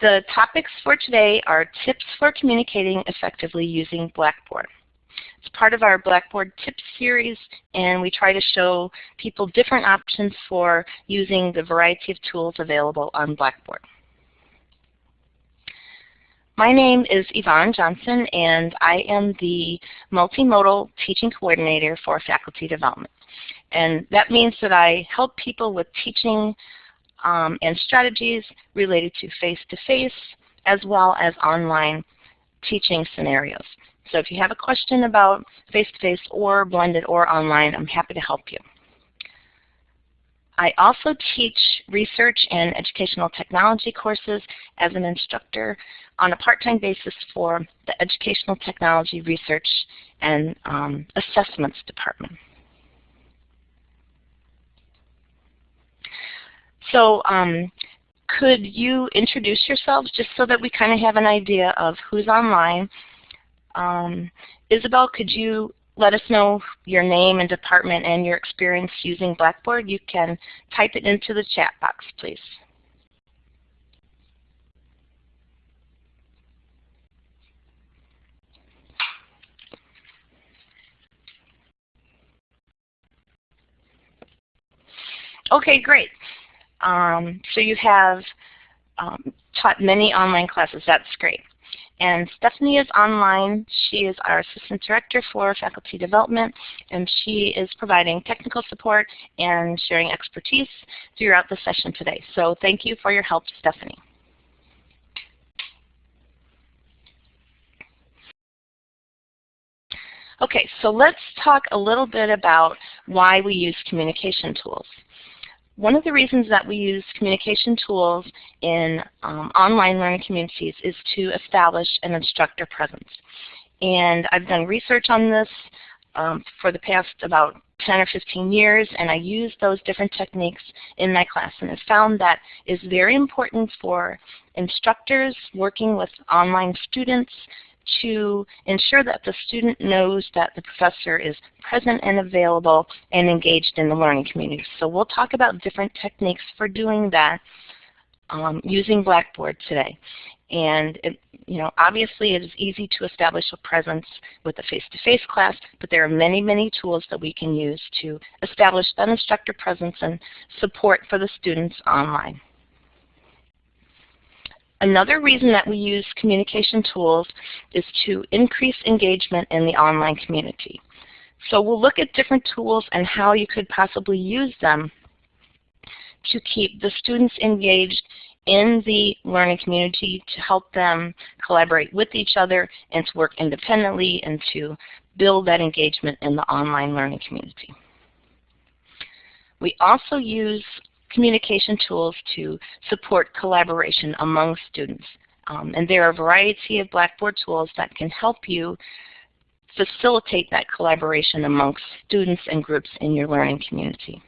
The topics for today are tips for communicating effectively using Blackboard. It's part of our Blackboard Tips series, and we try to show people different options for using the variety of tools available on Blackboard. My name is Yvonne Johnson, and I am the Multimodal Teaching Coordinator for Faculty Development. And that means that I help people with teaching um, and strategies related to face-to-face -face, as well as online teaching scenarios. So if you have a question about face-to-face -face or blended or online, I'm happy to help you. I also teach research and educational technology courses as an instructor on a part-time basis for the Educational Technology Research and um, Assessments Department. So um, could you introduce yourselves just so that we kind of have an idea of who's online um, Isabel, could you let us know your name and department and your experience using Blackboard? You can type it into the chat box, please. Okay, great. Um, so you have um, taught many online classes. That's great. And Stephanie is online. She is our Assistant Director for Faculty Development, and she is providing technical support and sharing expertise throughout the session today. So thank you for your help, Stephanie. Okay, so let's talk a little bit about why we use communication tools. One of the reasons that we use communication tools in um, online learning communities is to establish an instructor presence. And I've done research on this um, for the past about 10 or 15 years, and I use those different techniques in my class and have found that is very important for instructors working with online students to ensure that the student knows that the professor is present and available and engaged in the learning community. So we'll talk about different techniques for doing that um, using Blackboard today. And it, you know, obviously it is easy to establish a presence with a face-to-face -face class, but there are many, many tools that we can use to establish that instructor presence and support for the students online. Another reason that we use communication tools is to increase engagement in the online community. So we'll look at different tools and how you could possibly use them to keep the students engaged in the learning community to help them collaborate with each other and to work independently and to build that engagement in the online learning community. We also use communication tools to support collaboration among students. Um, and there are a variety of Blackboard tools that can help you facilitate that collaboration amongst students and groups in your learning community.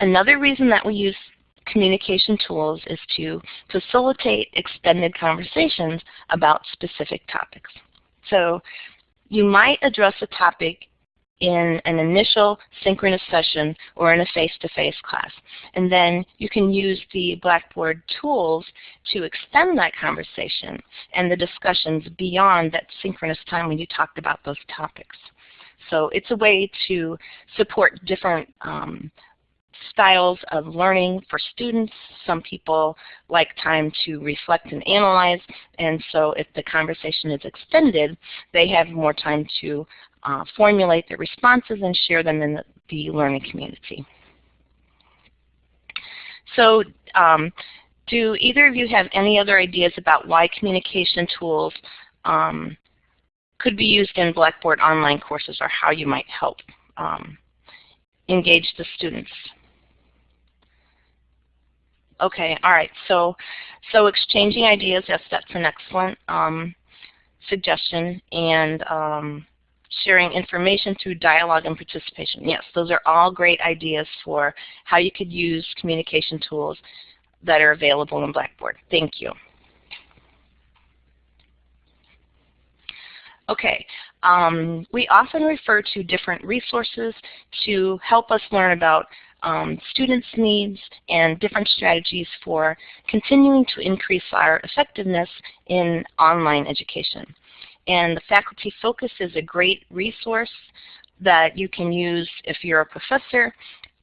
Another reason that we use communication tools is to facilitate extended conversations about specific topics. So you might address a topic in an initial synchronous session or in a face-to-face -face class. And then you can use the Blackboard tools to extend that conversation and the discussions beyond that synchronous time when you talked about those topics. So it's a way to support different um, styles of learning for students. Some people like time to reflect and analyze, and so if the conversation is extended, they have more time to uh, formulate their responses and share them in the, the learning community. So um, do either of you have any other ideas about why communication tools um, could be used in Blackboard online courses or how you might help um, engage the students? Okay, all right. So, so exchanging ideas, yes, that's an excellent um, suggestion. And um, sharing information through dialogue and participation. Yes, those are all great ideas for how you could use communication tools that are available in Blackboard. Thank you. Okay, um, we often refer to different resources to help us learn about um, students' needs and different strategies for continuing to increase our effectiveness in online education. And the Faculty Focus is a great resource that you can use if you're a professor.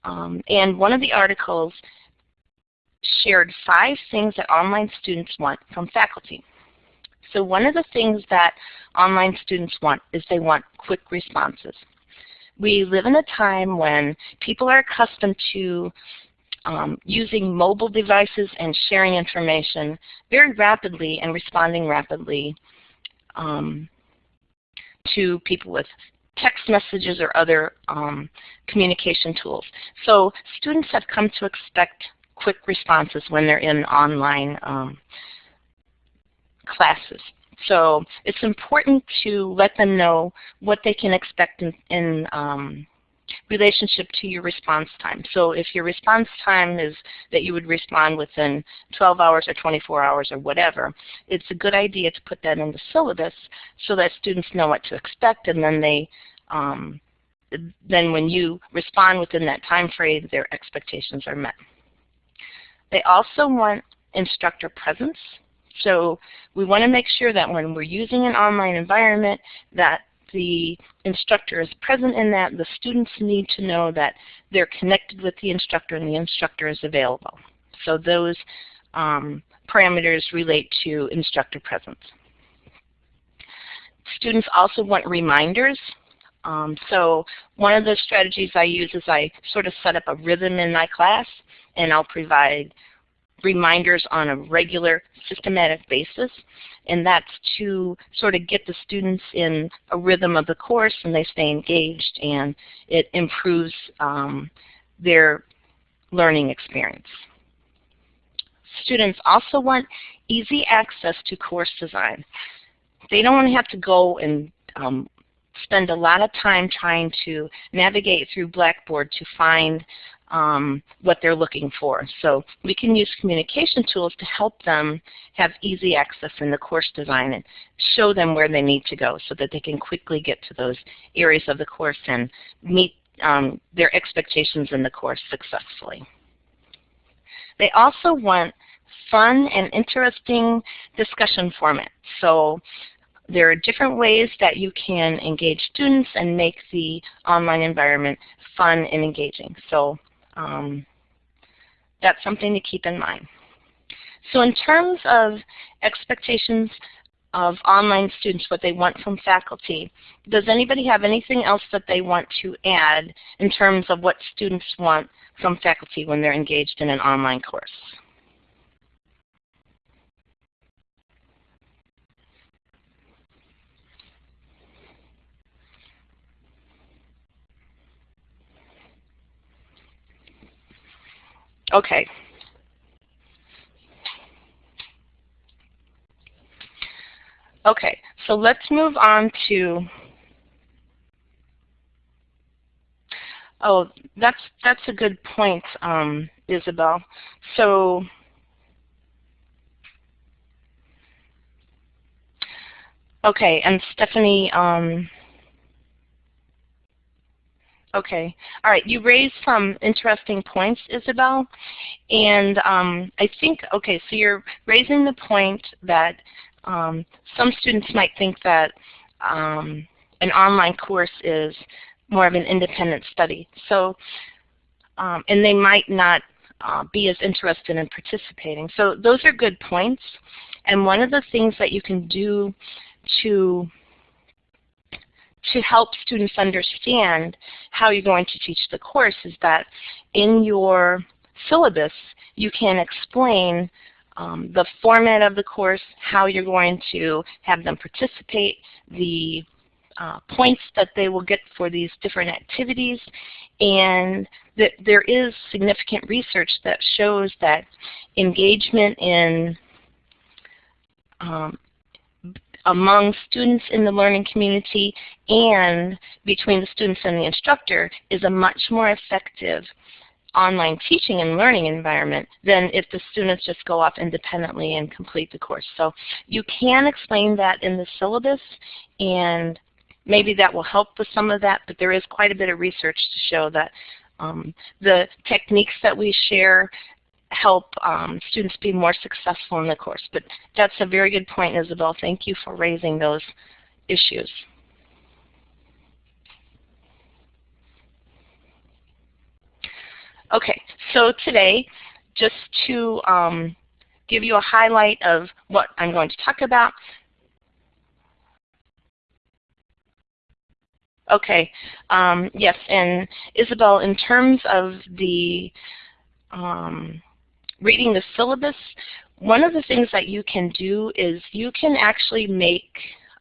Um, and one of the articles shared five things that online students want from faculty. So one of the things that online students want is they want quick responses. We live in a time when people are accustomed to um, using mobile devices and sharing information very rapidly and responding rapidly um, to people with text messages or other um, communication tools. So students have come to expect quick responses when they're in online um, classes. So it's important to let them know what they can expect in, in um, relationship to your response time. So if your response time is that you would respond within 12 hours or 24 hours or whatever, it's a good idea to put that in the syllabus so that students know what to expect and then they um, then when you respond within that time frame, their expectations are met. They also want instructor presence. So we want to make sure that when we're using an online environment that the instructor is present in that. The students need to know that they're connected with the instructor and the instructor is available. So those um, parameters relate to instructor presence. Students also want reminders. Um, so one of the strategies I use is I sort of set up a rhythm in my class and I'll provide reminders on a regular systematic basis and that's to sort of get the students in a rhythm of the course and they stay engaged and it improves um, their learning experience. Students also want easy access to course design. They don't want to have to go and um, spend a lot of time trying to navigate through Blackboard to find um, what they're looking for. So we can use communication tools to help them have easy access in the course design and show them where they need to go so that they can quickly get to those areas of the course and meet um, their expectations in the course successfully. They also want fun and interesting discussion format. So there are different ways that you can engage students and make the online environment fun and engaging. So um, that's something to keep in mind. So in terms of expectations of online students, what they want from faculty, does anybody have anything else that they want to add in terms of what students want from faculty when they're engaged in an online course? Okay. Okay, so let's move on to Oh, that's that's a good point, um, Isabel. So okay, and Stephanie, um, Okay. All right. You raised some interesting points, Isabel. And um, I think, okay, so you're raising the point that um, some students might think that um, an online course is more of an independent study. So, um, and they might not uh, be as interested in participating. So those are good points. And one of the things that you can do to to help students understand how you're going to teach the course is that in your syllabus you can explain um, the format of the course, how you're going to have them participate, the uh, points that they will get for these different activities, and that there is significant research that shows that engagement in um, among students in the learning community and between the students and the instructor is a much more effective online teaching and learning environment than if the students just go off independently and complete the course. So you can explain that in the syllabus and maybe that will help with some of that, but there is quite a bit of research to show that um, the techniques that we share help um, students be more successful in the course. But that's a very good point, Isabel. Thank you for raising those issues. Okay, so today, just to um, give you a highlight of what I'm going to talk about. Okay, um, yes, and Isabel, in terms of the um, reading the syllabus, one of the things that you can do is you can actually make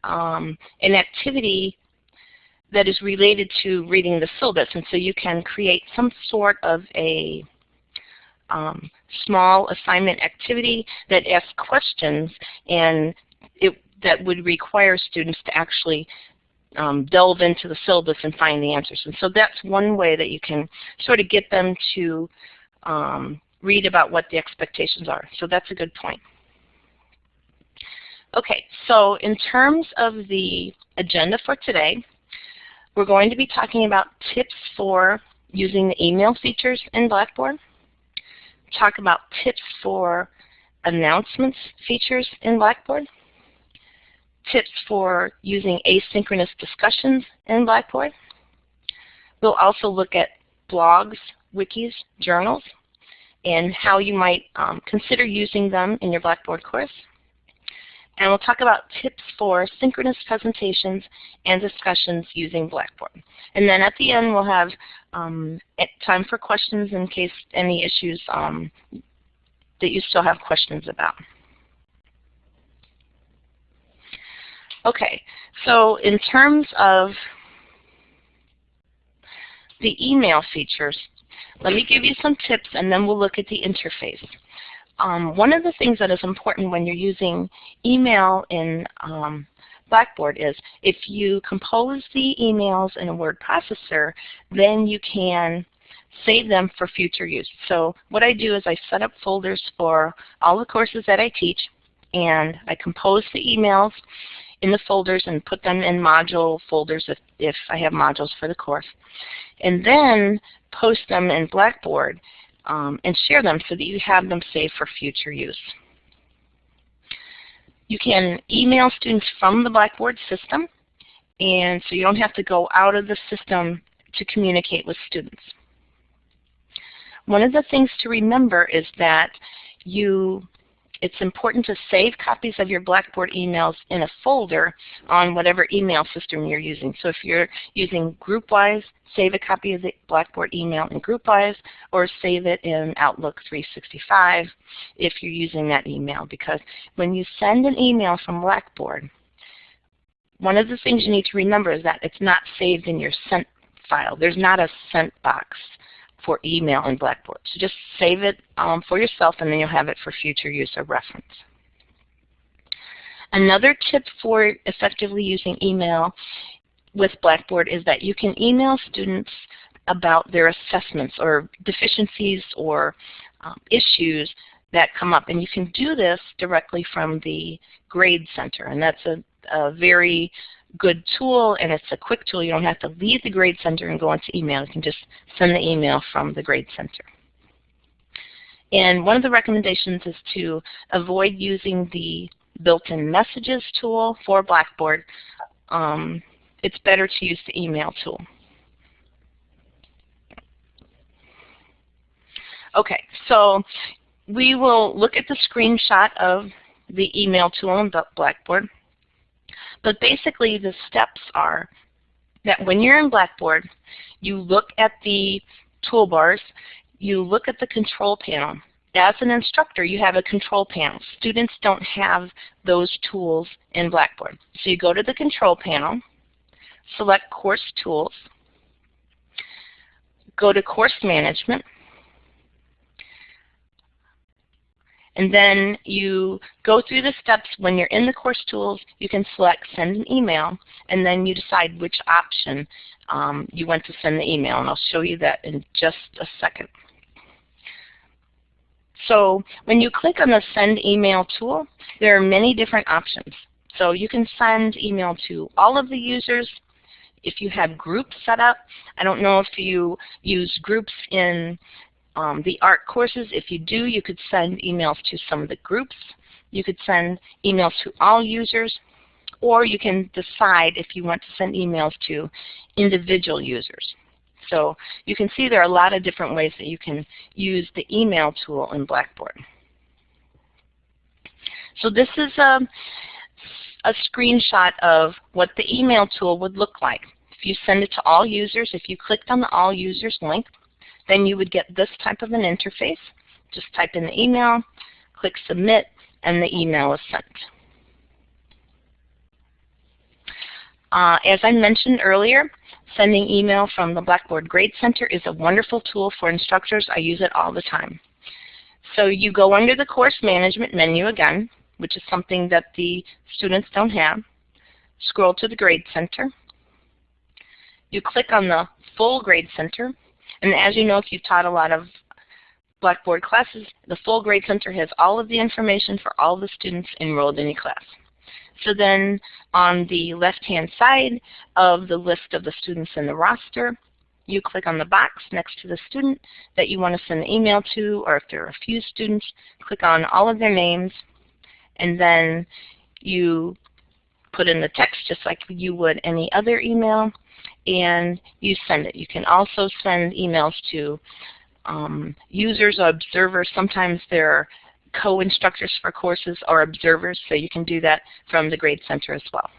um, an activity that is related to reading the syllabus. And so you can create some sort of a um, small assignment activity that asks questions and it, that would require students to actually um, delve into the syllabus and find the answers. And so that's one way that you can sort of get them to um, read about what the expectations are. So that's a good point. Okay, so in terms of the agenda for today, we're going to be talking about tips for using the email features in Blackboard, talk about tips for announcements features in Blackboard, tips for using asynchronous discussions in Blackboard. We'll also look at blogs, wikis, journals, and how you might um, consider using them in your Blackboard course. And we'll talk about tips for synchronous presentations and discussions using Blackboard. And then at the end we'll have um, time for questions in case any issues um, that you still have questions about. Okay, so in terms of the email features, let me give you some tips and then we'll look at the interface. Um, one of the things that is important when you're using email in um, Blackboard is if you compose the emails in a word processor, then you can save them for future use. So what I do is I set up folders for all the courses that I teach, and I compose the emails in the folders and put them in module folders if, if I have modules for the course. And then post them in Blackboard um, and share them so that you have them saved for future use. You can email students from the Blackboard system, and so you don't have to go out of the system to communicate with students. One of the things to remember is that you it's important to save copies of your Blackboard emails in a folder on whatever email system you're using. So if you're using GroupWise, save a copy of the Blackboard email in GroupWise or save it in Outlook 365 if you're using that email. Because when you send an email from Blackboard, one of the things you need to remember is that it's not saved in your sent file. There's not a sent box for email in Blackboard. So just save it um, for yourself and then you'll have it for future use or reference. Another tip for effectively using email with Blackboard is that you can email students about their assessments or deficiencies or um, issues that come up. And you can do this directly from the Grade Center. And that's a, a very good tool and it's a quick tool. You don't have to leave the Grade Center and go into email. You can just send the email from the Grade Center. And one of the recommendations is to avoid using the built-in messages tool for Blackboard. Um, it's better to use the email tool. Okay, so we will look at the screenshot of the email tool in Blackboard. But basically the steps are that when you're in Blackboard, you look at the toolbars, you look at the control panel. As an instructor, you have a control panel. Students don't have those tools in Blackboard. So you go to the control panel, select Course Tools, go to Course Management, And then you go through the steps. When you're in the course tools, you can select send an email, and then you decide which option um, you want to send the email. And I'll show you that in just a second. So when you click on the send email tool, there are many different options. So you can send email to all of the users. if you have groups set up. I don't know if you use groups in um, the art courses. If you do, you could send emails to some of the groups. You could send emails to all users, or you can decide if you want to send emails to individual users. So you can see there are a lot of different ways that you can use the email tool in Blackboard. So this is a, a screenshot of what the email tool would look like. If you send it to all users, if you clicked on the all users link, then you would get this type of an interface. Just type in the email, click submit, and the email is sent. Uh, as I mentioned earlier, sending email from the Blackboard Grade Center is a wonderful tool for instructors. I use it all the time. So you go under the course management menu again, which is something that the students don't have. Scroll to the Grade Center. You click on the full Grade Center. And as you know, if you've taught a lot of Blackboard classes, the full Grade Center has all of the information for all the students enrolled in your class. So then on the left-hand side of the list of the students in the roster, you click on the box next to the student that you want to send an email to, or if there are a few students, click on all of their names, and then you put in the text just like you would any other email, and you send it. You can also send emails to um, users or observers. Sometimes they're co-instructors for courses or observers, so you can do that from the Grade Center as well.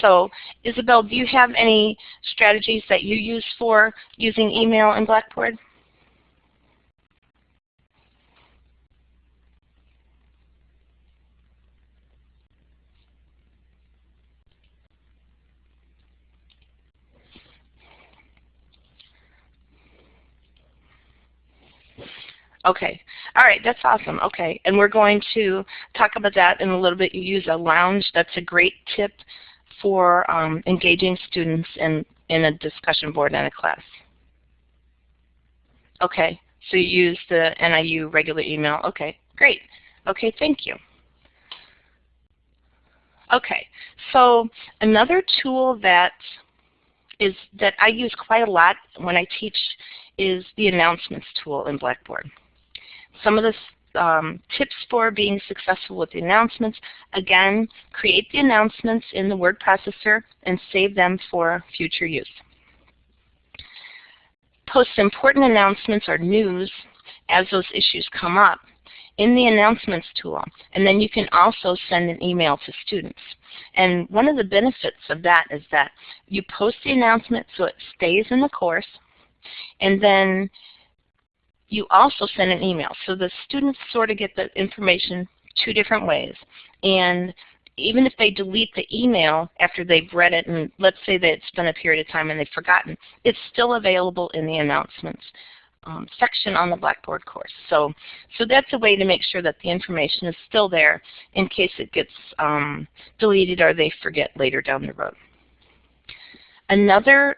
So Isabel, do you have any strategies that you use for using email in Blackboard? Okay. All right, that's awesome. Okay, and we're going to talk about that in a little bit. You use a lounge. That's a great tip for um, engaging students in, in a discussion board and a class. Okay, so you use the NIU regular email. Okay, great. Okay, thank you. Okay, so another tool that is that I use quite a lot when I teach is the announcements tool in Blackboard. Some of the um, tips for being successful with the announcements, again, create the announcements in the word processor and save them for future use. Post important announcements or news as those issues come up in the announcements tool. And then you can also send an email to students. And one of the benefits of that is that you post the announcement so it stays in the course, and then you also send an email. So the students sort of get the information two different ways. And even if they delete the email after they've read it, and let's say that it's been a period of time and they've forgotten, it's still available in the announcements um, section on the Blackboard course. So, so that's a way to make sure that the information is still there in case it gets um, deleted or they forget later down the road. Another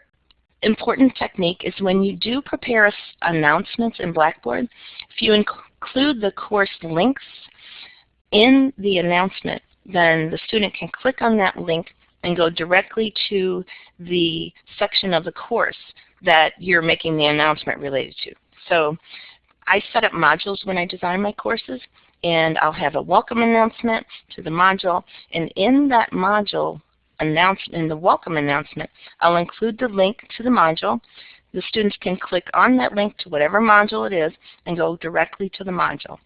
important technique is when you do prepare announcements in Blackboard, if you include the course links in the announcement, then the student can click on that link and go directly to the section of the course that you're making the announcement related to. So I set up modules when I design my courses, and I'll have a welcome announcement to the module, and in that module announcement, in the welcome announcement, I'll include the link to the module. The students can click on that link to whatever module it is and go directly to the module.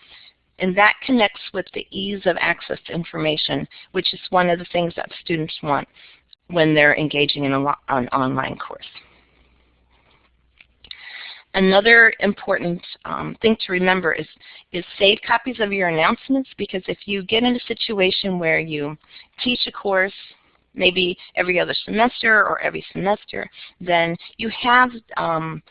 And that connects with the ease of access to information, which is one of the things that students want when they're engaging in a, an online course. Another important um, thing to remember is, is save copies of your announcements because if you get in a situation where you teach a course maybe every other semester or every semester, then you have um,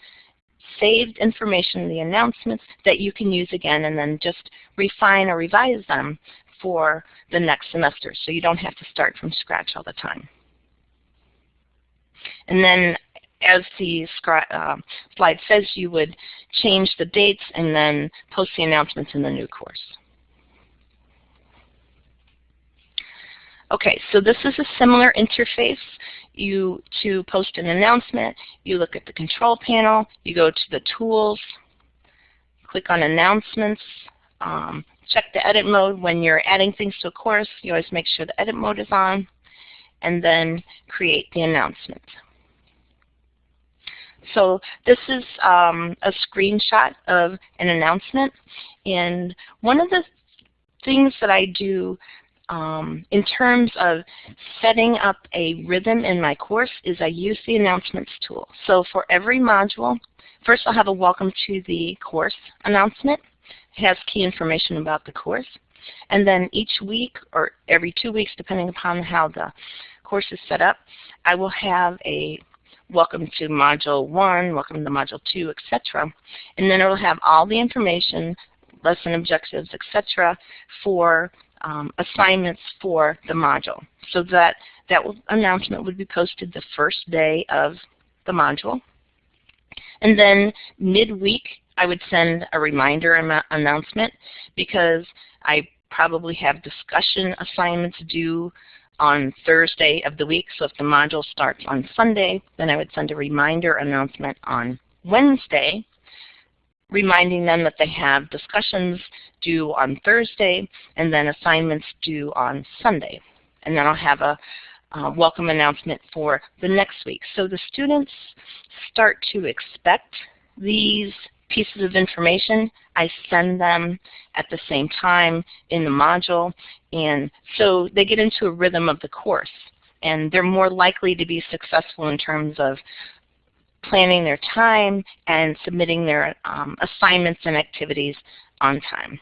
saved information in the announcements that you can use again and then just refine or revise them for the next semester so you don't have to start from scratch all the time. And then as the uh, slide says, you would change the dates and then post the announcements in the new course. Okay, so this is a similar interface. You to post an announcement, you look at the control panel, you go to the tools, click on announcements, um, check the edit mode when you're adding things to a course. You always make sure the edit mode is on, and then create the announcement. So this is um, a screenshot of an announcement. And one of the things that I do um, in terms of setting up a rhythm in my course is I use the announcements tool. So for every module, first I'll have a welcome to the course announcement. It has key information about the course. And then each week or every two weeks, depending upon how the course is set up, I will have a welcome to module 1, welcome to module 2, etc. And then it will have all the information, lesson objectives, etc. for um, assignments for the module. So that, that announcement would be posted the first day of the module. And then midweek, I would send a reminder announcement because I probably have discussion assignments due on Thursday of the week. So if the module starts on Sunday, then I would send a reminder announcement on Wednesday, reminding them that they have discussions due on Thursday and then assignments due on Sunday. And then I'll have a uh, welcome announcement for the next week. So the students start to expect these pieces of information. I send them at the same time in the module. And so they get into a rhythm of the course. And they're more likely to be successful in terms of planning their time and submitting their um, assignments and activities on time.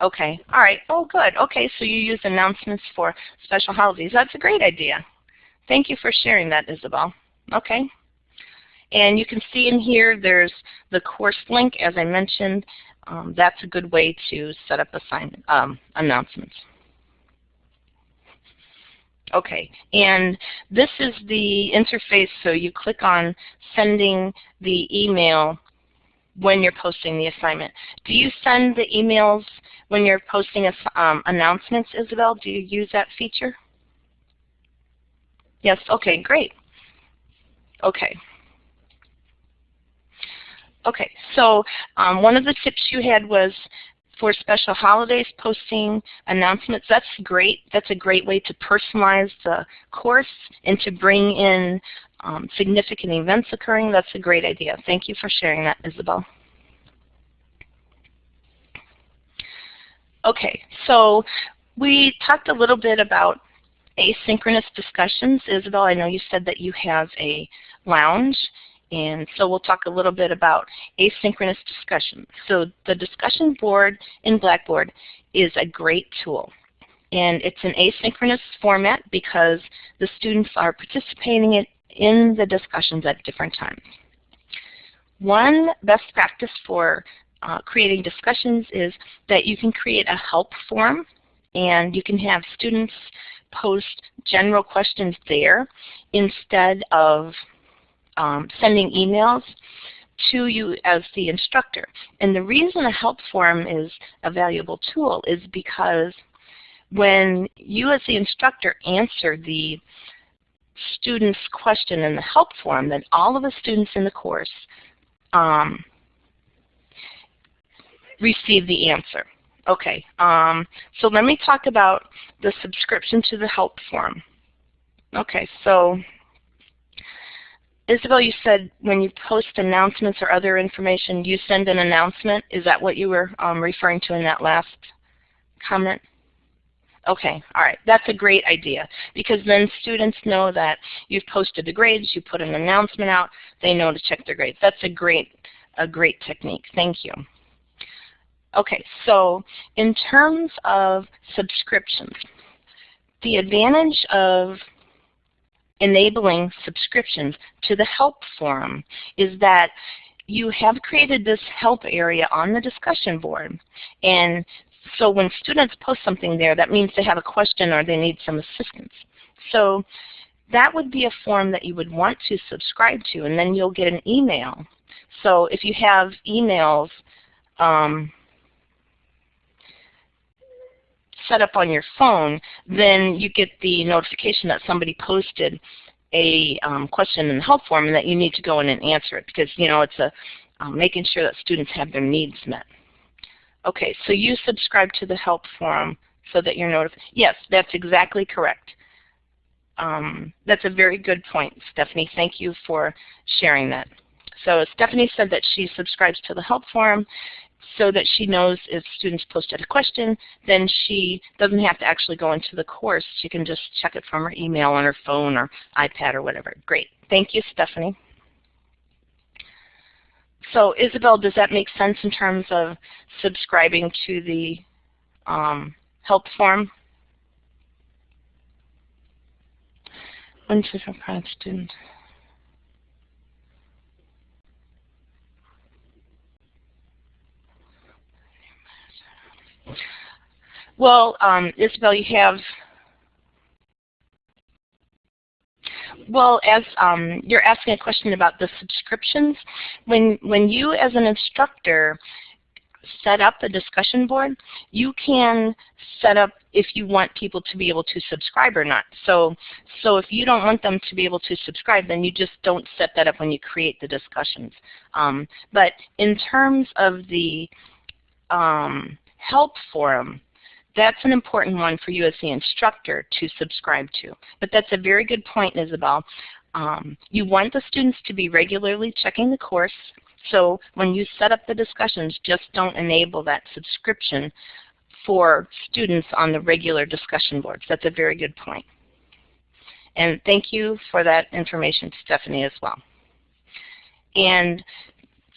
Okay, all right, oh good. Okay, so you use announcements for special holidays. That's a great idea. Thank you for sharing that, Isabel. Okay. And you can see in here there's the course link, as I mentioned. Um, that's a good way to set up assignment um, announcements. Okay, and this is the interface, so you click on sending the email when you're posting the assignment. Do you send the emails when you're posting um, announcements, Isabel? Do you use that feature? Yes, okay, great. Okay. Okay, so um, one of the tips you had was for special holidays, posting announcements. That's great. That's a great way to personalize the course and to bring in um, significant events occurring. That's a great idea. Thank you for sharing that, Isabel. Okay, so we talked a little bit about asynchronous discussions. Isabel, I know you said that you have a lounge and so we'll talk a little bit about asynchronous discussion. So the discussion board in Blackboard is a great tool. And it's an asynchronous format because the students are participating in the discussions at different times. One best practice for uh, creating discussions is that you can create a help forum and you can have students post general questions there instead of um, sending emails to you as the instructor. And the reason a help forum is a valuable tool is because when you as the instructor answer the student's question in the help forum, then all of the students in the course um, receive the answer. Okay, um, so let me talk about the subscription to the help forum. Okay, so Isabel, you said when you post announcements or other information, you send an announcement. Is that what you were um, referring to in that last comment? Okay, all right. That's a great idea because then students know that you've posted the grades, you put an announcement out, they know to check their grades. That's a great, a great technique. Thank you. Okay, so in terms of subscriptions, the advantage of enabling subscriptions to the help forum is that you have created this help area on the discussion board. And so when students post something there, that means they have a question or they need some assistance. So that would be a forum that you would want to subscribe to, and then you'll get an email. So if you have emails, um, set up on your phone, then you get the notification that somebody posted a um, question in the help forum and that you need to go in and answer it because you know it's a um, making sure that students have their needs met. Okay, so you subscribe to the help forum so that you're notified. Yes, that's exactly correct. Um, that's a very good point, Stephanie. Thank you for sharing that. So Stephanie said that she subscribes to the help forum so that she knows if students posted a question, then she doesn't have to actually go into the course. She can just check it from her email on her phone or iPad or whatever. Great. Thank you, Stephanie. So Isabel, does that make sense in terms of subscribing to the um, help forum? When should a student? Well, um, Isabel, you have well, as um, you're asking a question about the subscriptions, when when you as an instructor set up a discussion board, you can set up if you want people to be able to subscribe or not. So, so if you don't want them to be able to subscribe, then you just don't set that up when you create the discussions. Um, but in terms of the um, help forum, that's an important one for you as the instructor to subscribe to. But that's a very good point, Isabel. Um, you want the students to be regularly checking the course. So when you set up the discussions, just don't enable that subscription for students on the regular discussion boards. That's a very good point. And thank you for that information, Stephanie, as well. And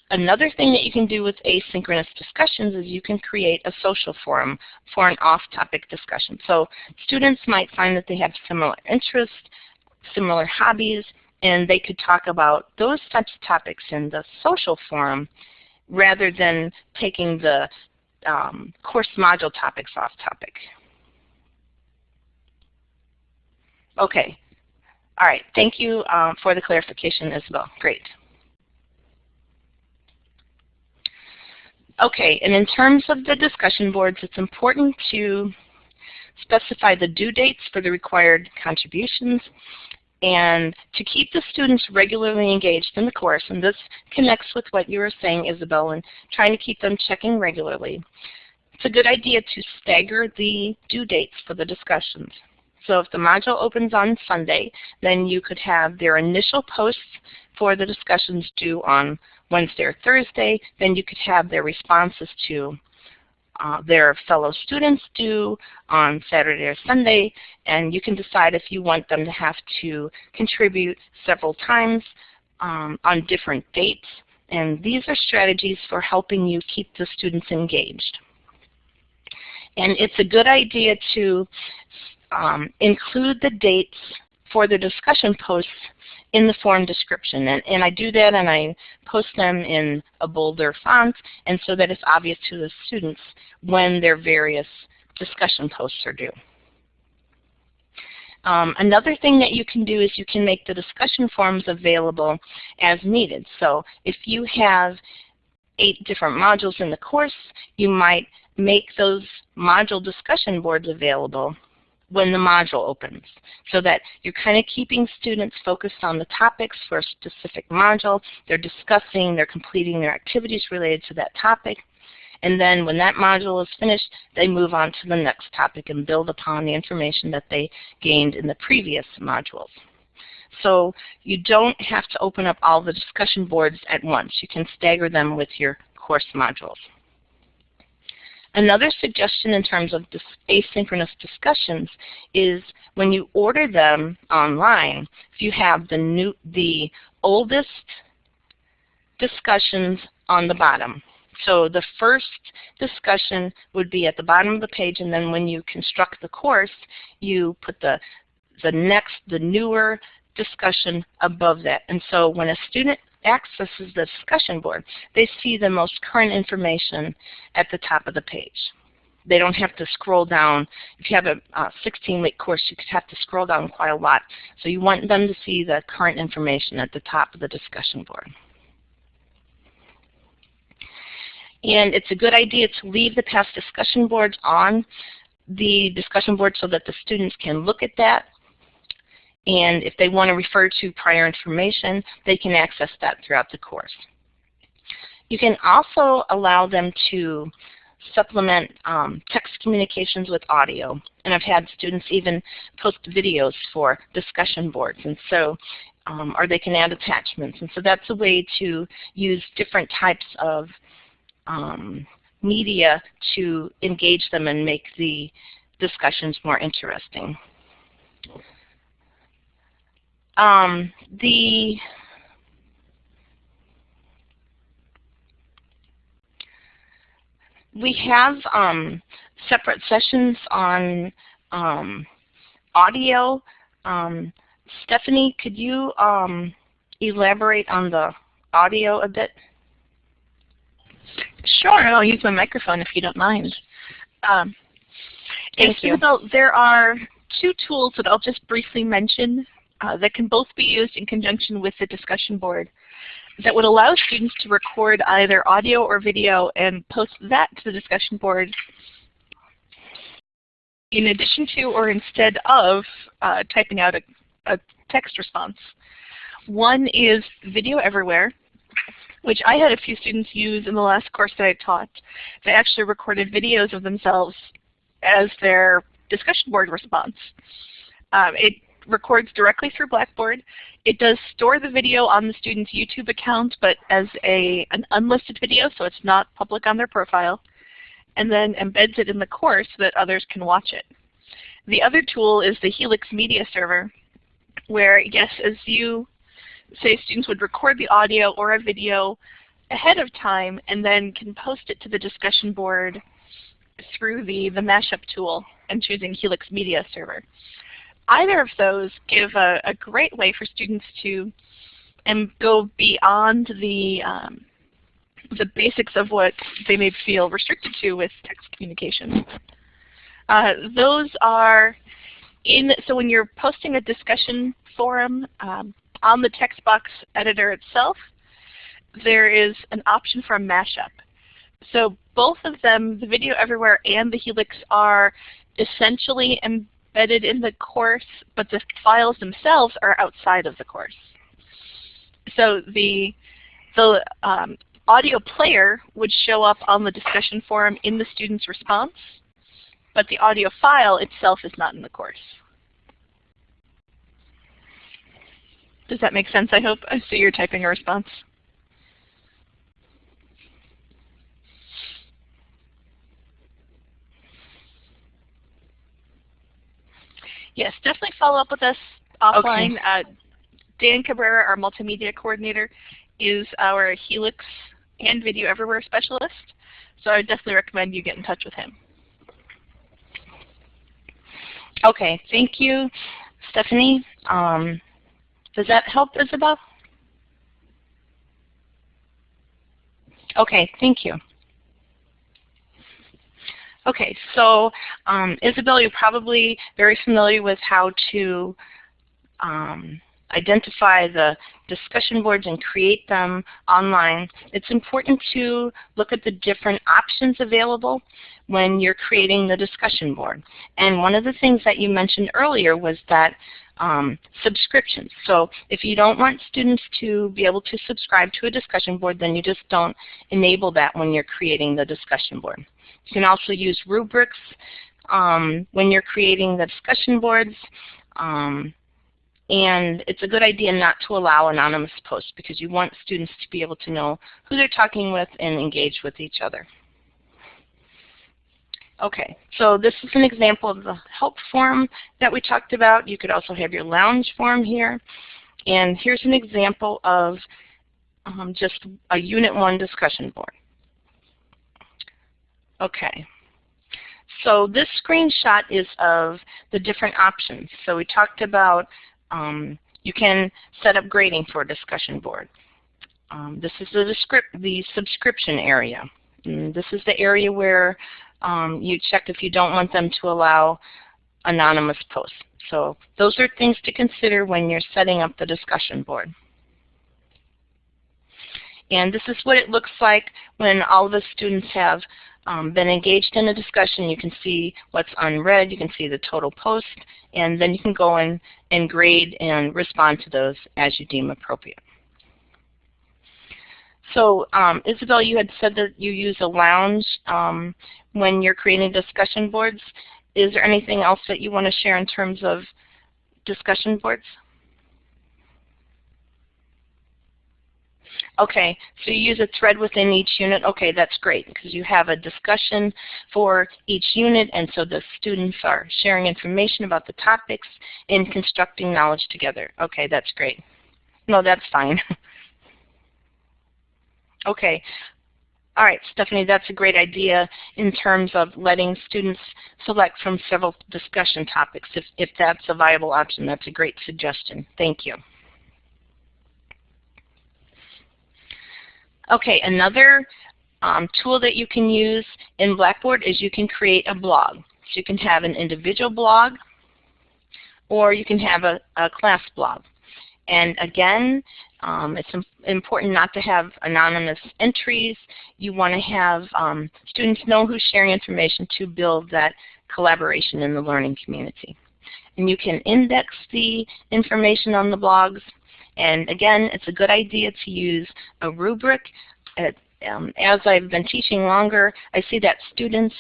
Another thing that you can do with asynchronous discussions is you can create a social forum for an off-topic discussion. So students might find that they have similar interests, similar hobbies, and they could talk about those types of topics in the social forum rather than taking the um, course module topics off topic. Okay. All right. Thank you um, for the clarification, Isabel. Great. Okay, and in terms of the discussion boards, it's important to specify the due dates for the required contributions and to keep the students regularly engaged in the course, and this connects with what you were saying, Isabel, and trying to keep them checking regularly. It's a good idea to stagger the due dates for the discussions. So if the module opens on Sunday, then you could have their initial posts for the discussions due on Wednesday or Thursday, then you could have their responses to uh, their fellow students due on Saturday or Sunday, and you can decide if you want them to have to contribute several times um, on different dates. And these are strategies for helping you keep the students engaged. And it's a good idea to um, include the dates for the discussion posts in the forum description. And, and I do that and I post them in a bolder font and so that it's obvious to the students when their various discussion posts are due. Um, another thing that you can do is you can make the discussion forums available as needed. So if you have eight different modules in the course, you might make those module discussion boards available when the module opens so that you're kind of keeping students focused on the topics for a specific module. They're discussing, they're completing their activities related to that topic. And then when that module is finished, they move on to the next topic and build upon the information that they gained in the previous modules. So you don't have to open up all the discussion boards at once. You can stagger them with your course modules. Another suggestion in terms of this asynchronous discussions is when you order them online, if you have the new the oldest discussions on the bottom. So the first discussion would be at the bottom of the page, and then when you construct the course, you put the the next, the newer discussion above that. And so when a student accesses the discussion board, they see the most current information at the top of the page. They don't have to scroll down. If you have a 16-week course, you could have to scroll down quite a lot. So you want them to see the current information at the top of the discussion board. And it's a good idea to leave the past discussion boards on the discussion board so that the students can look at that. And if they want to refer to prior information, they can access that throughout the course. You can also allow them to supplement um, text communications with audio. And I've had students even post videos for discussion boards. And so, um, or they can add attachments. And so that's a way to use different types of um, media to engage them and make the discussions more interesting. Um, the we have um, separate sessions on um, audio. Um, Stephanie, could you um, elaborate on the audio a bit? Sure, I'll use my microphone if you don't mind. Um, Thank you. There are two tools that I'll just briefly mention uh, that can both be used in conjunction with the discussion board that would allow students to record either audio or video and post that to the discussion board in addition to or instead of uh, typing out a, a text response. One is Video Everywhere, which I had a few students use in the last course that I taught. They actually recorded videos of themselves as their discussion board response. Um, it records directly through Blackboard. It does store the video on the student's YouTube account, but as a, an unlisted video, so it's not public on their profile, and then embeds it in the course so that others can watch it. The other tool is the Helix Media Server, where, yes, as you say, students would record the audio or a video ahead of time and then can post it to the discussion board through the, the mashup tool and choosing Helix Media Server either of those give a, a great way for students to and go beyond the um, the basics of what they may feel restricted to with text communication. Uh, those are in, so when you're posting a discussion forum um, on the text box editor itself, there is an option for a mashup. So both of them, the Video Everywhere and the Helix, are essentially embedded in the course, but the files themselves are outside of the course. So the, the um, audio player would show up on the discussion forum in the student's response, but the audio file itself is not in the course. Does that make sense, I hope? I see you're typing a response. Yes, definitely follow up with us offline. Okay. Uh, Dan Cabrera, our multimedia coordinator, is our Helix and Video Everywhere specialist. So I would definitely recommend you get in touch with him. Okay, thank you, Stephanie. Um, does that help, Isabel? Okay, thank you. Okay, so um, Isabel, you're probably very familiar with how to um, identify the discussion boards and create them online. It's important to look at the different options available when you're creating the discussion board. And one of the things that you mentioned earlier was that um, subscriptions. So if you don't want students to be able to subscribe to a discussion board, then you just don't enable that when you're creating the discussion board. You can also use rubrics um, when you're creating the discussion boards. Um, and it's a good idea not to allow anonymous posts because you want students to be able to know who they're talking with and engage with each other. Okay, so this is an example of the help forum that we talked about. You could also have your lounge forum here. And here's an example of um, just a Unit 1 discussion board. Okay. So this screenshot is of the different options. So we talked about um, you can set up grading for a discussion board. Um, this is the, the, subscription area. And this is the area where um, you check if you don't want them to allow anonymous posts. So those are things to consider when you're setting up the discussion board. And this is what it looks like when all of the students have um, been engaged in a discussion, you can see what's unread, you can see the total post, and then you can go in and grade and respond to those as you deem appropriate. So um, Isabel, you had said that you use a lounge um, when you're creating discussion boards. Is there anything else that you want to share in terms of discussion boards? Okay, so you use a thread within each unit. Okay, that's great because you have a discussion for each unit and so the students are sharing information about the topics and constructing knowledge together. Okay, that's great. No, that's fine. okay. All right, Stephanie, that's a great idea in terms of letting students select from several discussion topics. If, if that's a viable option, that's a great suggestion. Thank you. Okay, another um, tool that you can use in Blackboard is you can create a blog. So you can have an individual blog or you can have a, a class blog. And again, um, it's important not to have anonymous entries. You want to have um, students know who's sharing information to build that collaboration in the learning community. And you can index the information on the blogs and again, it's a good idea to use a rubric. um, as I've been teaching longer, I see that students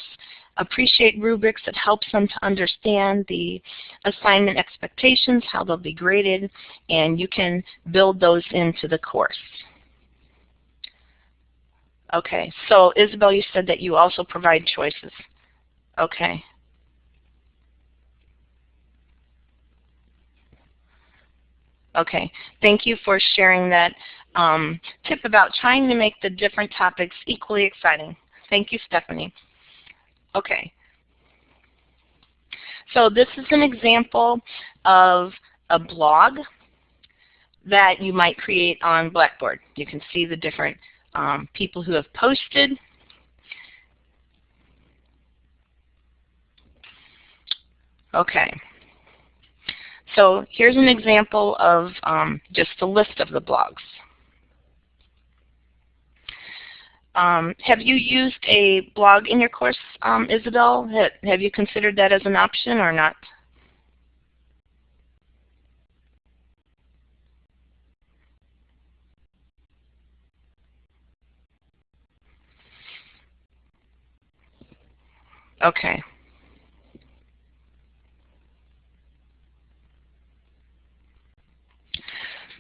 appreciate rubrics. It helps them to understand the assignment expectations, how they'll be graded, and you can build those into the course. Okay, so Isabel, you said that you also provide choices. Okay. Okay, thank you for sharing that um, tip about trying to make the different topics equally exciting. Thank you, Stephanie. Okay. So this is an example of a blog that you might create on Blackboard. You can see the different um, people who have posted. Okay. So here's an example of um, just a list of the blogs. Um, have you used a blog in your course, um, Isabel? Have you considered that as an option or not? Okay.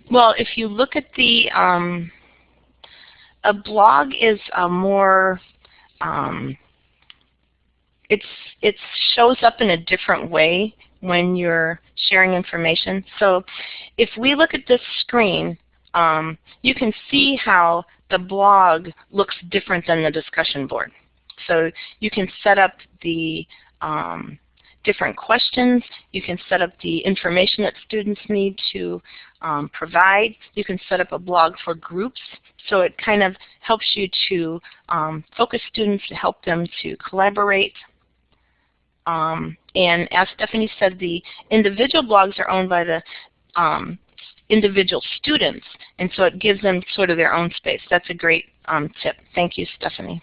Well, if you look at the, um, a blog is a more, um, it's it shows up in a different way when you're sharing information. So if we look at this screen, um, you can see how the blog looks different than the discussion board. So you can set up the um, different questions. You can set up the information that students need to um, provide. You can set up a blog for groups. So it kind of helps you to um, focus students to help them to collaborate. Um, and as Stephanie said, the individual blogs are owned by the um, individual students. And so it gives them sort of their own space. That's a great um, tip. Thank you, Stephanie.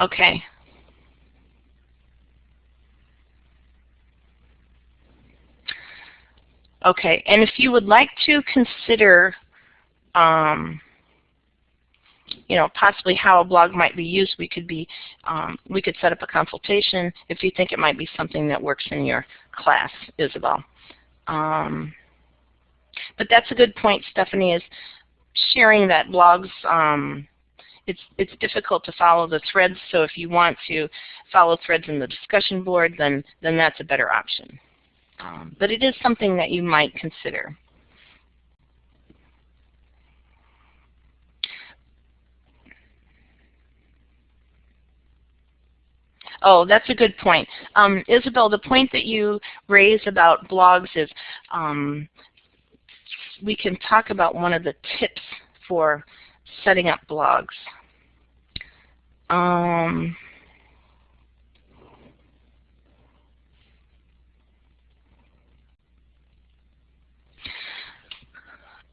Okay, Okay, and if you would like to consider, um, you know, possibly how a blog might be used, we could be, um, we could set up a consultation if you think it might be something that works in your class, Isabel. Um, but that's a good point, Stephanie, is sharing that blogs, um, it's, it's difficult to follow the threads, so if you want to follow threads in the discussion board, then, then that's a better option. Um, but it is something that you might consider. Oh, that's a good point. Um, Isabel, the point that you raised about blogs is um, we can talk about one of the tips for setting up blogs. Um,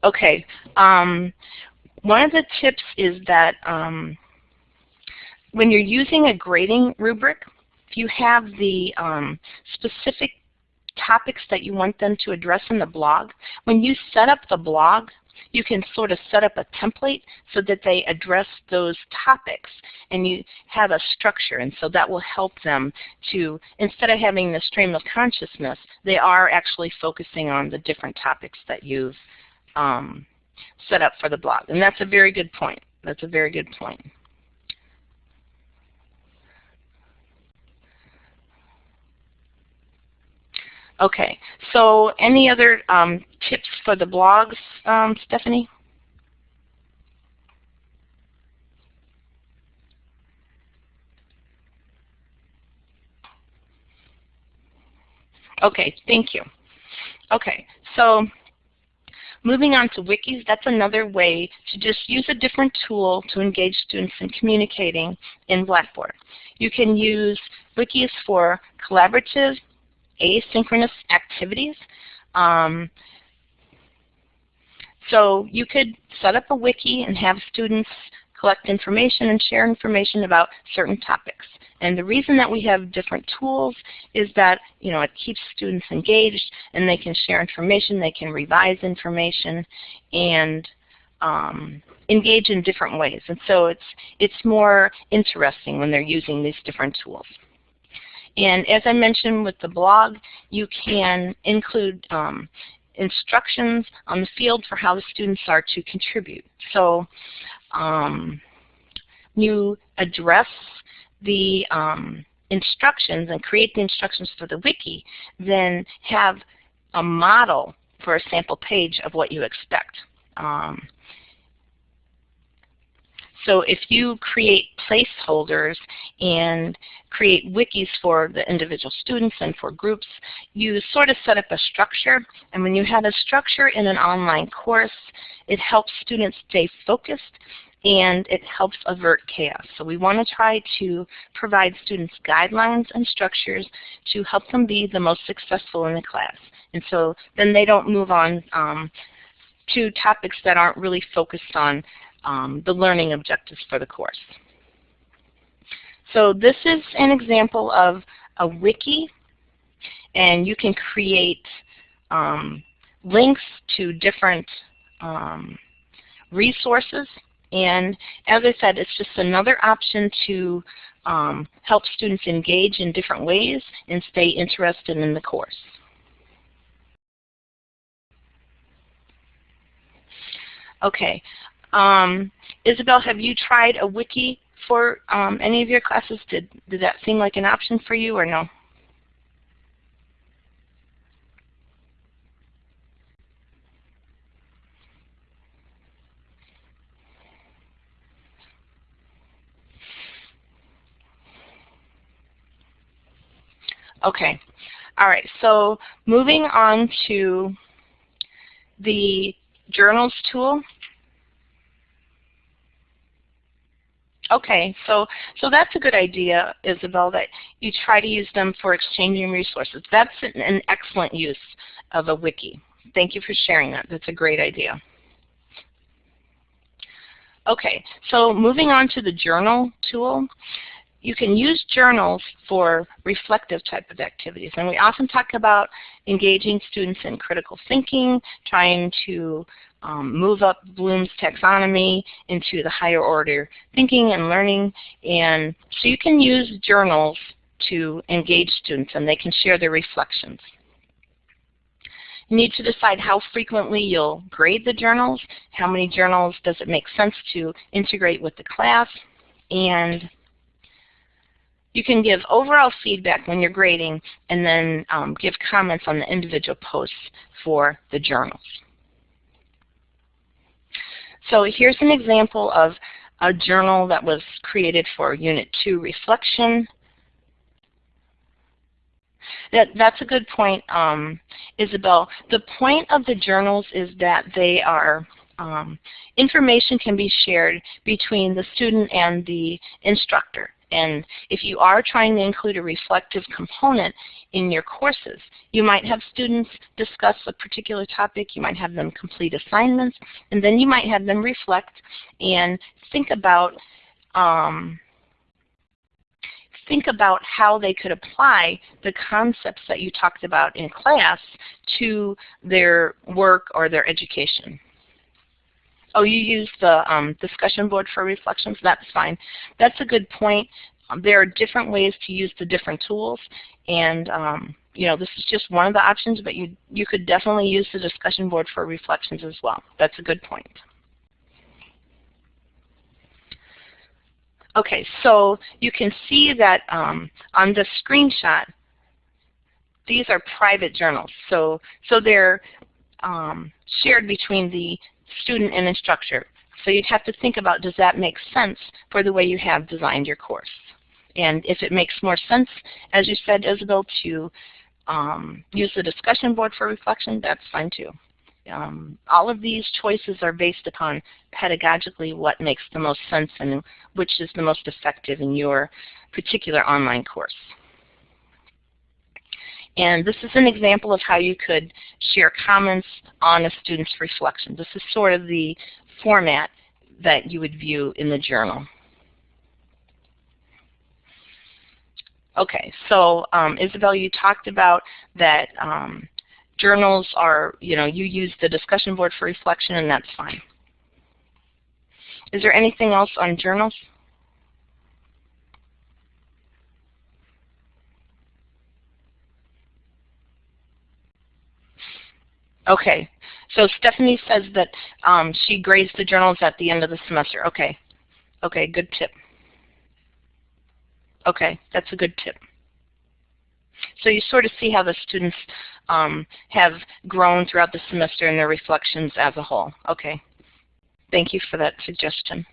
Okay. Um, one of the tips is that um, when you're using a grading rubric, if you have the um, specific topics that you want them to address in the blog, when you set up the blog, you can sort of set up a template so that they address those topics and you have a structure and so that will help them to, instead of having the stream of consciousness, they are actually focusing on the different topics that you've um, set up for the blog. And that's a very good point. That's a very good point. Okay, so any other um, tips for the blogs, um, Stephanie? Okay, thank you. Okay, so moving on to wikis, that's another way to just use a different tool to engage students in communicating in Blackboard. You can use wikis for collaborative asynchronous activities. Um, so you could set up a wiki and have students collect information and share information about certain topics. And the reason that we have different tools is that you know it keeps students engaged and they can share information, they can revise information, and um, engage in different ways. And so it's it's more interesting when they're using these different tools. And as I mentioned with the blog, you can include um, instructions on the field for how the students are to contribute. So um, you address the um, instructions and create the instructions for the wiki, then have a model for a sample page of what you expect. Um, so if you create placeholders and create wikis for the individual students and for groups, you sort of set up a structure. And when you have a structure in an online course, it helps students stay focused and it helps avert chaos. So we want to try to provide students guidelines and structures to help them be the most successful in the class. And so then they don't move on um, to topics that aren't really focused on um, the learning objectives for the course. So this is an example of a wiki, and you can create um, links to different um, resources. And as I said, it's just another option to um, help students engage in different ways and stay interested in the course. Okay, um, Isabel, have you tried a wiki for um, any of your classes? Did, did that seem like an option for you or no? Okay. All right. So moving on to the journals tool. Okay, so so that's a good idea, Isabel, that you try to use them for exchanging resources. That's an, an excellent use of a wiki. Thank you for sharing that. That's a great idea. Okay, so moving on to the journal tool. You can use journals for reflective type of activities. And we often talk about engaging students in critical thinking, trying to um, move up Bloom's taxonomy into the higher order thinking and learning. And so you can use journals to engage students and they can share their reflections. You need to decide how frequently you'll grade the journals, how many journals does it make sense to integrate with the class, and you can give overall feedback when you're grading and then um, give comments on the individual posts for the journals. So here's an example of a journal that was created for Unit 2 reflection. That, that's a good point, um, Isabel. The point of the journals is that they are um, information can be shared between the student and the instructor. And if you are trying to include a reflective component in your courses, you might have students discuss a particular topic, you might have them complete assignments, and then you might have them reflect and think about um, think about how they could apply the concepts that you talked about in class to their work or their education. Oh, you use the um, discussion board for reflections? That's fine. That's a good point. Um, there are different ways to use the different tools, and um, you know this is just one of the options, but you, you could definitely use the discussion board for reflections as well. That's a good point. Okay, so you can see that um, on the screenshot, these are private journals. So, so they're um, shared between the student and instructor. So you'd have to think about, does that make sense for the way you have designed your course? And if it makes more sense, as you said, Isabel, to um, use the discussion board for reflection, that's fine too. Um, all of these choices are based upon pedagogically what makes the most sense and which is the most effective in your particular online course. And this is an example of how you could share comments on a student's reflection. This is sort of the format that you would view in the journal. Okay, so um, Isabel, you talked about that um, journals are, you know, you use the discussion board for reflection and that's fine. Is there anything else on journals? Okay, so Stephanie says that um, she grades the journals at the end of the semester. Okay, okay, good tip. Okay, that's a good tip. So you sort of see how the students um, have grown throughout the semester and their reflections as a whole. Okay, thank you for that suggestion.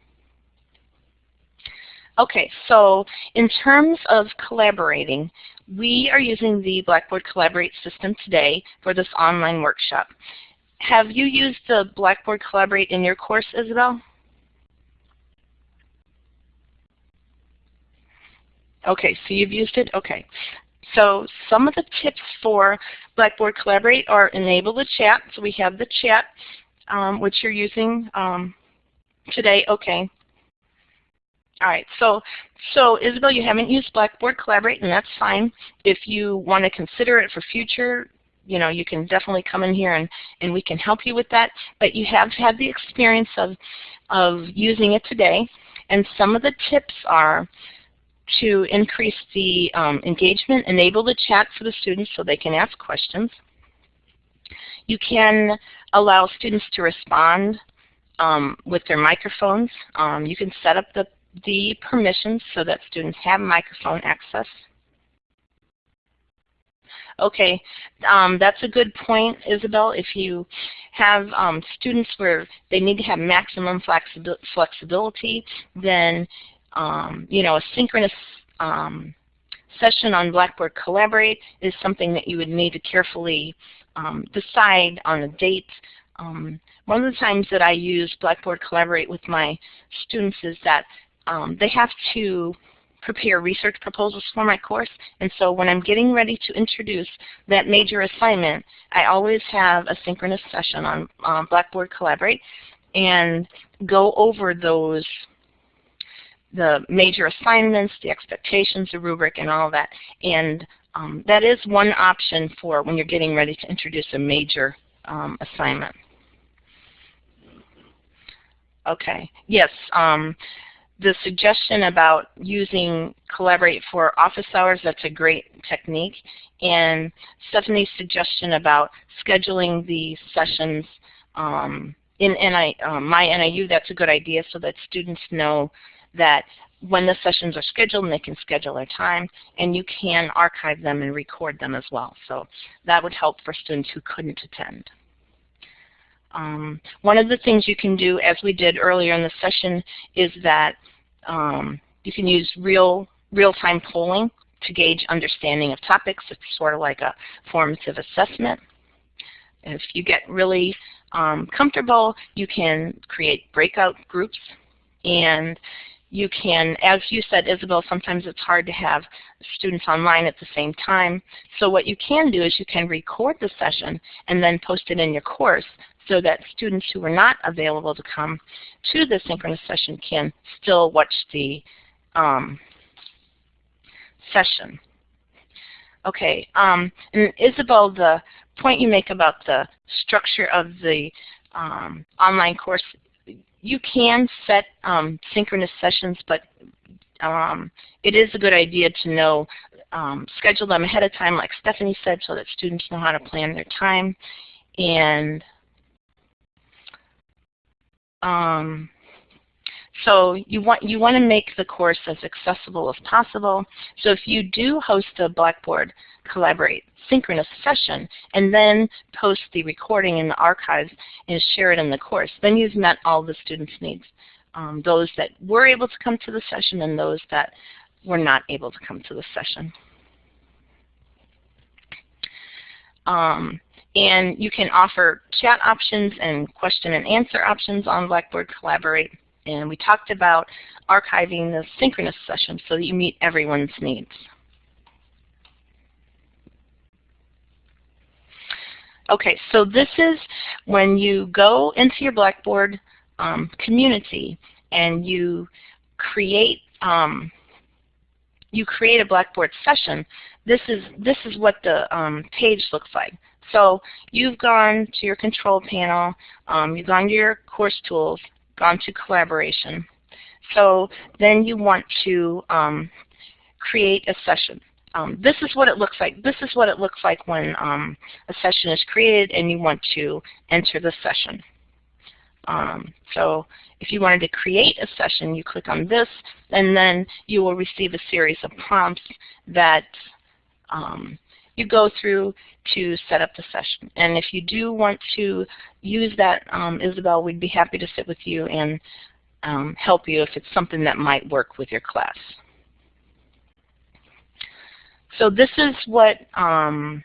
Okay, so in terms of collaborating, we are using the Blackboard Collaborate system today for this online workshop. Have you used the Blackboard Collaborate in your course, Isabel? Okay, so you've used it? Okay. So some of the tips for Blackboard Collaborate are enable the chat. So we have the chat, um, which you're using um, today. Okay. All right, so so Isabel, you haven't used Blackboard Collaborate, and that's fine. If you want to consider it for future, you know, you can definitely come in here and, and we can help you with that. But you have had the experience of, of using it today, and some of the tips are to increase the um, engagement, enable the chat for the students so they can ask questions. You can allow students to respond um, with their microphones. Um, you can set up the the permissions so that students have microphone access. Okay, um, that's a good point, Isabel. If you have um, students where they need to have maximum flexibility, then um, you know a synchronous um, session on Blackboard Collaborate is something that you would need to carefully um, decide on a date. Um, one of the times that I use Blackboard Collaborate with my students is that um, they have to prepare research proposals for my course. And so when I'm getting ready to introduce that major assignment, I always have a synchronous session on um, Blackboard Collaborate and go over those the major assignments, the expectations, the rubric, and all that. And um, that is one option for when you're getting ready to introduce a major um, assignment. Okay, yes, um, the suggestion about using Collaborate for office hours, that's a great technique. And Stephanie's suggestion about scheduling the sessions um, in NI, uh, My NIU, that's a good idea so that students know that when the sessions are scheduled they can schedule their time and you can archive them and record them as well. So that would help for students who couldn't attend. Um, one of the things you can do, as we did earlier in the session, is that um, you can use real real-time polling to gauge understanding of topics. It's sort of like a formative assessment. If you get really um, comfortable, you can create breakout groups and you can, as you said, Isabel, sometimes it's hard to have students online at the same time. So what you can do is you can record the session and then post it in your course so that students who are not available to come to the synchronous session can still watch the um, session. Okay, um, and Isabel, the point you make about the structure of the um, online course, you can set um, synchronous sessions, but um, it is a good idea to know, um, schedule them ahead of time, like Stephanie said, so that students know how to plan their time. And um, so you want you want to make the course as accessible as possible. So if you do host a Blackboard Collaborate synchronous session and then post the recording in the archives and share it in the course, then you've met all the students' needs. Um, those that were able to come to the session and those that were not able to come to the session. Um, and you can offer chat options and question and answer options on Blackboard Collaborate. And we talked about archiving the synchronous session so that you meet everyone's needs. Okay, so this is when you go into your Blackboard um, community and you create um, you create a Blackboard session. This is this is what the um, page looks like. So you've gone to your control panel, um, you've gone to your course tools, gone to collaboration. So then you want to um, create a session. Um, this is what it looks like. This is what it looks like when um, a session is created and you want to enter the session. Um, so if you wanted to create a session, you click on this, and then you will receive a series of prompts that um, you go through to set up the session. And if you do want to use that, um, Isabel, we'd be happy to sit with you and um, help you if it's something that might work with your class. So this is what um,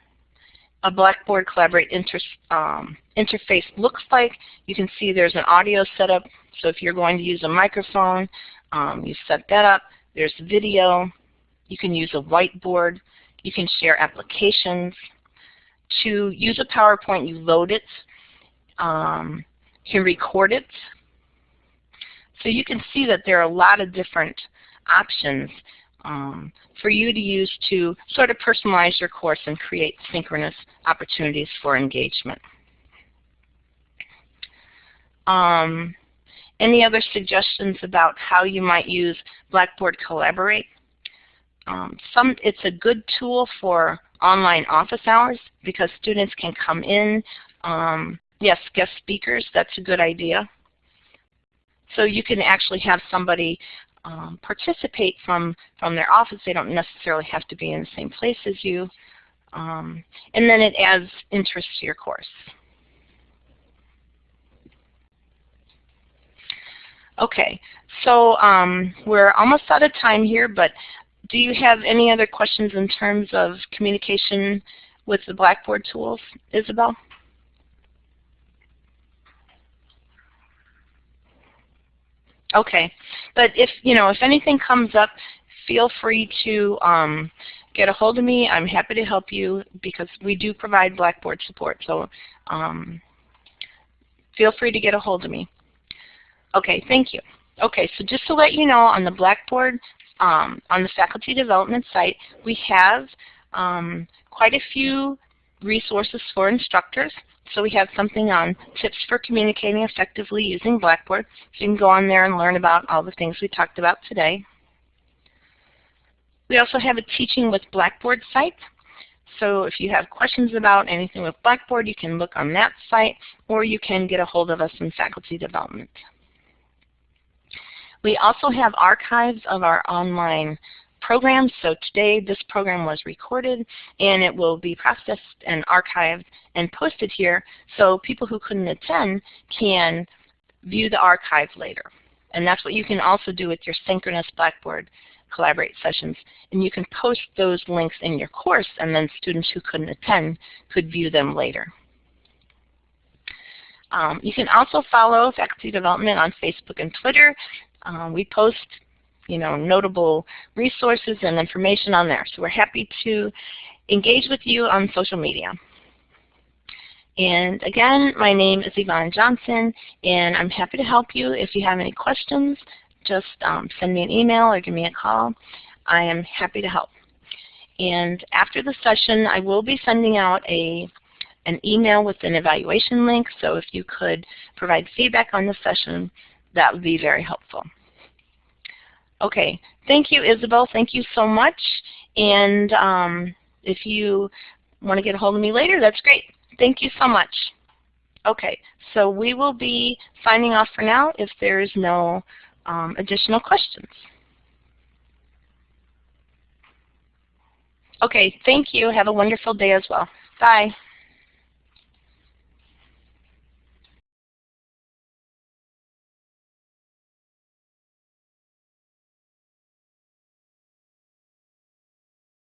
a Blackboard Collaborate inter um, interface looks like. You can see there's an audio setup. So if you're going to use a microphone, um, you set that up. There's video. You can use a whiteboard. You can share applications. To use a PowerPoint, you load it. Um, you can record it. So you can see that there are a lot of different options um, for you to use to sort of personalize your course and create synchronous opportunities for engagement. Um, any other suggestions about how you might use Blackboard Collaborate? Um, some, it's a good tool for online office hours because students can come in. Um, yes, guest speakers, that's a good idea. So you can actually have somebody um, participate from, from their office. They don't necessarily have to be in the same place as you. Um, and then it adds interest to your course. Okay, so um, we're almost out of time here, but do you have any other questions in terms of communication with the Blackboard tools, Isabel? Okay, but if you know if anything comes up, feel free to um, get a hold of me. I'm happy to help you because we do provide Blackboard support. So um, feel free to get a hold of me. Okay, thank you. Okay, so just to let you know, on the Blackboard, um, on the faculty development site, we have um, quite a few resources for instructors. So we have something on tips for communicating effectively using Blackboard. So you can go on there and learn about all the things we talked about today. We also have a Teaching with Blackboard site. So if you have questions about anything with Blackboard, you can look on that site, or you can get a hold of us in faculty development. We also have archives of our online programs. So today this program was recorded and it will be processed and archived and posted here so people who couldn't attend can view the archive later. And that's what you can also do with your synchronous Blackboard Collaborate sessions. And you can post those links in your course and then students who couldn't attend could view them later. Um, you can also follow faculty development on Facebook and Twitter. Um, we post you know, notable resources and information on there. So we're happy to engage with you on social media. And again, my name is Yvonne Johnson, and I'm happy to help you. If you have any questions, just um, send me an email or give me a call. I am happy to help. And after the session, I will be sending out a an email with an evaluation link, so if you could provide feedback on the session, that would be very helpful. Okay, thank you, Isabel. Thank you so much. And um, if you want to get a hold of me later, that's great. Thank you so much. Okay, so we will be signing off for now if there is no um, additional questions. Okay, thank you. Have a wonderful day as well. Bye.